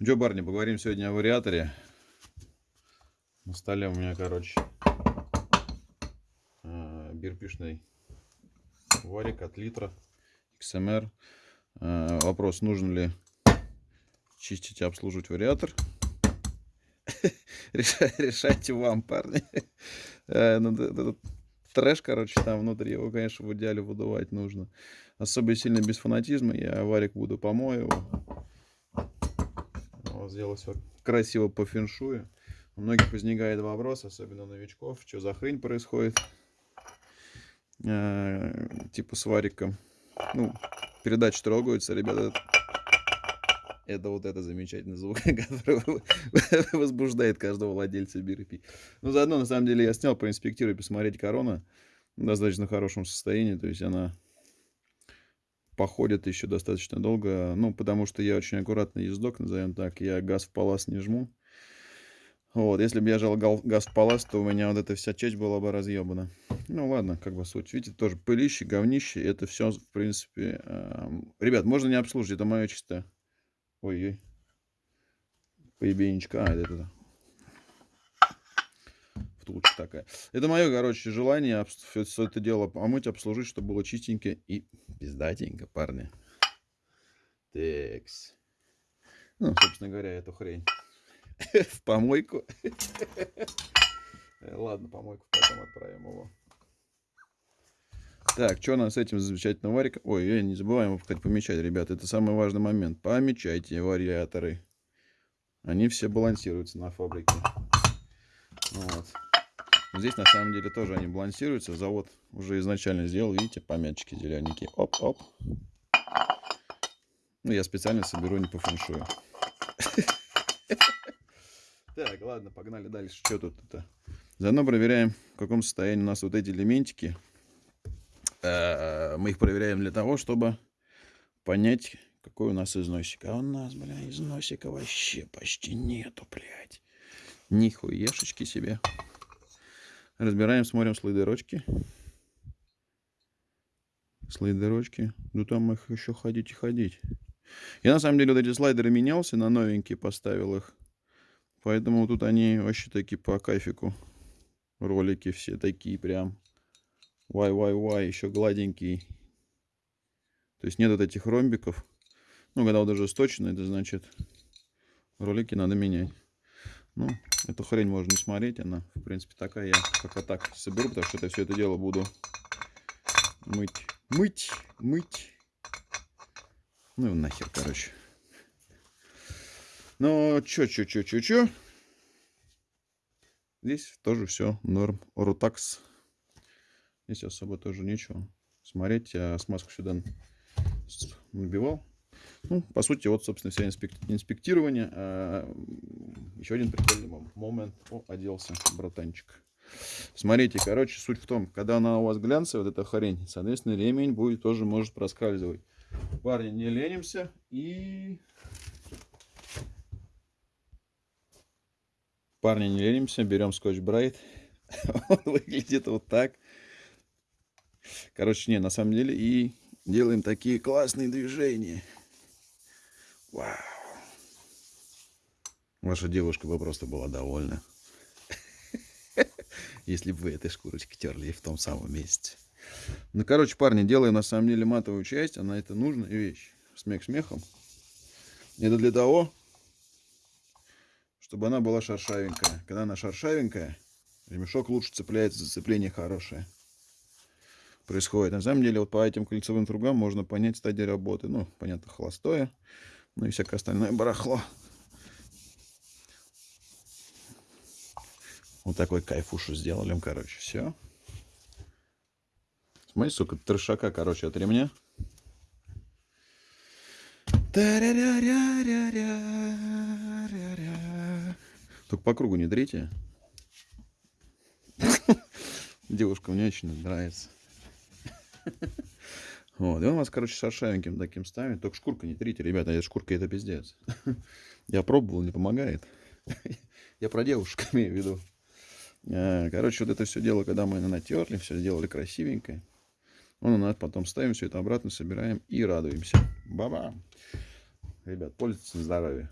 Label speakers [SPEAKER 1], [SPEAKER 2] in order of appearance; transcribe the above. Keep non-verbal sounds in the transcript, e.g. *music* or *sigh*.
[SPEAKER 1] Джо Барни, поговорим сегодня о вариаторе. На столе у меня, короче, э, бирпишный варик от литра XMR. Э, вопрос, нужно ли чистить и обслуживать вариатор. *laughs* Решайте вам, парни. Э, ну, трэш, короче, там внутри. Его, конечно, в идеале выдувать нужно. Особо сильно без фанатизма. Я варик буду помою сделать все красиво по феншую. У многих возникает вопрос, особенно новичков, что за хрень происходит. Э, типа с вариком. Ну, передача трогается, ребята. Это вот это замечательный звук, *laughs* который возбуждает каждого владельца BRP. Ну, заодно, на самом деле, я снял, проинспектировать, посмотреть корона в достаточно хорошем состоянии. То есть она походит еще достаточно долго. Ну, потому что я очень аккуратный ездок, назовем так. Я газ в палас не жму. Вот, если бы я жал газ в палас, то у меня вот эта вся часть была бы разъебана. Ну, ладно, как бы суть. Видите, тоже пылище, говнище. Это все, в принципе... Э, ребят, можно не обслужить, это мое чисто... Ой-ой. Поебенечка. А, это, это втулочка такая. Это мое, короче, желание все, это дело помыть, обслужить, чтобы было чистенько и пиздатенько, парни. Текс. Ну, собственно говоря, эту хрень *laughs* в помойку. Ладно, помойку потом отправим его. Так, что у нас с этим замечательным вариком? Ой, не забываем, кстати, помечать, ребята. Это самый важный момент. Помечайте вариаторы. Они все балансируются на фабрике. Вот. Здесь на самом деле тоже они балансируются. Завод уже изначально сделал, видите, помятчики зелененькие. Оп-оп. Ну, я специально соберу не по фэншую. *laughs* Так, ладно, погнали дальше. Что тут это? Заодно проверяем, в каком состоянии у нас вот эти элементики. Э, мы их проверяем для того, чтобы понять, какой у нас износик. А у нас, бля, износика вообще почти нету, блядь. Нихуешечки себе. Разбираем, смотрим слайдерочки. Слайдерочки. Ну там их еще ходить и ходить. Я на самом деле вот эти слайдеры менялся, на новенькие поставил их. Поэтому тут они вообще такие по кайфику. Ролики все такие прям. Вай-вай-вай, еще гладенький. То есть нет вот этих ромбиков. Ну, когда вот даже сточно, это значит ролики надо менять. Ну, эту хрень можно не смотреть, она, в принципе, такая. Я пока так соберу, потому что это все это дело буду мыть, мыть, мыть. Ну, нахер, короче. Ну, чё, чё, чё, чё, чё. Здесь тоже все норм. Рутакс. Здесь особо тоже ничего. Смотреть, я смазку сюда набивал. Ну, по сути, вот, собственно, все инспектирование. А, еще один прикольный момент. О, оделся, братанчик. Смотрите, короче, суть в том, когда она у вас глянцевая, вот эта хрень, соответственно, ремень будет тоже может проскальзывать. Парни, не ленимся и... Парни, не ленимся, берем скотч Брайт. *laughs* Он выглядит вот так. Короче, не, на самом деле, и делаем такие классные движения. Вау. Ваша девушка бы просто была довольна. *laughs* Если бы вы этой шкурочкой терли в том самом месте. Ну, короче, парни, делаем на самом деле матовую часть. Она это нужная вещь. Смех смехом. Это для того, чтобы она была шершавенькая. Когда она шершавенькая, ремешок лучше цепляется, зацепление хорошее происходит. На самом деле, вот по этим кольцевым кругам можно понять стадию работы. Ну, понятно, холостое ну и всякое остальное барахло. Вот такой кайфушу сделали, короче, все. Смотри, сука, трешака, короче, от ремня. Только по кругу не дрите. *laughs* Девушка мне очень нравится. *laughs* Вот. И он вас, короче, шершавеньким таким ставит. Только шкурка не трите, ребята, эта шкурка это пиздец. *laughs* Я пробовал, не помогает. *laughs* Я про девушек *laughs* имею в виду. А, короче, вот это все дело, когда мы натерли, все сделали красивенько. Он у нас потом ставим все это обратно, собираем и радуемся. Баба! Ребят, пользуйтесь на здоровье.